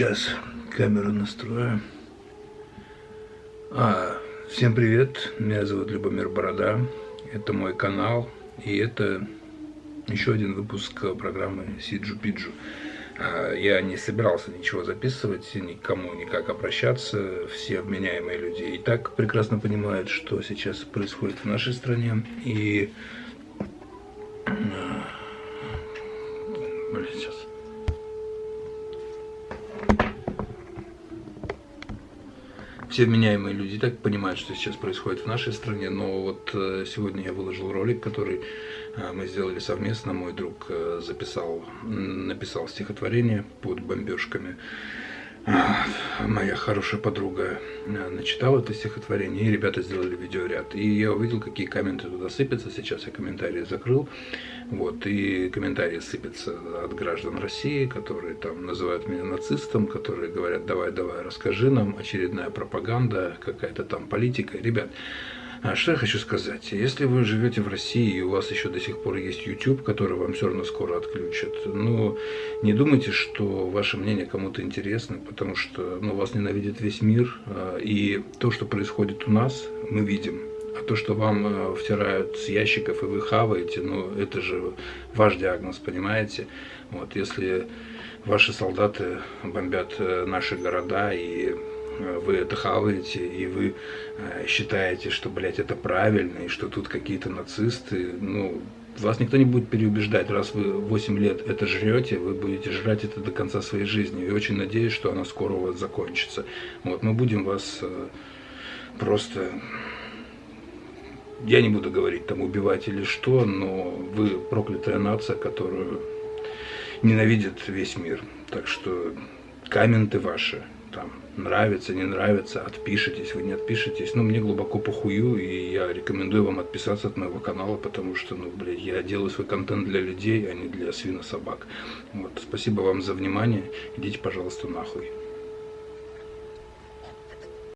Сейчас камеру настрою. А, всем привет, меня зовут Любомир Борода, это мой канал, и это еще один выпуск программы Сиджу Пиджу. А, я не собирался ничего записывать, никому никак обращаться, все вменяемые люди и так прекрасно понимают, что сейчас происходит в нашей стране, и... А, блин, сейчас... все вменяемые люди так понимают, что сейчас происходит в нашей стране, но вот э, сегодня я выложил ролик, который э, мы сделали совместно, мой друг э, записал, написал стихотворение под бомбежками моя хорошая подруга э, начитала это стихотворение, и ребята сделали видеоряд. И я увидел, какие комменты туда сыпятся. Сейчас я комментарии закрыл. Вот, и комментарии сыпятся от граждан России, которые там называют меня нацистом, которые говорят, давай, давай, расскажи нам, очередная пропаганда, какая-то там политика. Ребят, а что я хочу сказать? Если вы живете в России и у вас еще до сих пор есть YouTube, который вам все равно скоро отключат, ну, не думайте, что ваше мнение кому-то интересно, потому что ну, вас ненавидит весь мир, а, и то, что происходит у нас, мы видим. А то, что вам а, втирают с ящиков и вы хаваете, ну, это же ваш диагноз, понимаете? Вот, если ваши солдаты бомбят э, наши города и вы это хаваете, и вы э, считаете, что, блядь, это правильно, и что тут какие-то нацисты, ну, вас никто не будет переубеждать. Раз вы 8 лет это жрете, вы будете жрать это до конца своей жизни. И очень надеюсь, что она скоро у вас закончится. Вот, мы будем вас э, просто... Я не буду говорить там убивать или что, но вы проклятая нация, которую ненавидит весь мир. Так что комменты ваши там нравится, не нравится, отпишитесь, вы не отпишетесь. Ну, мне глубоко похую, и я рекомендую вам отписаться от моего канала, потому что, ну, блядь, я делаю свой контент для людей, а не для свинособак. Вот, спасибо вам за внимание, идите, пожалуйста, нахуй.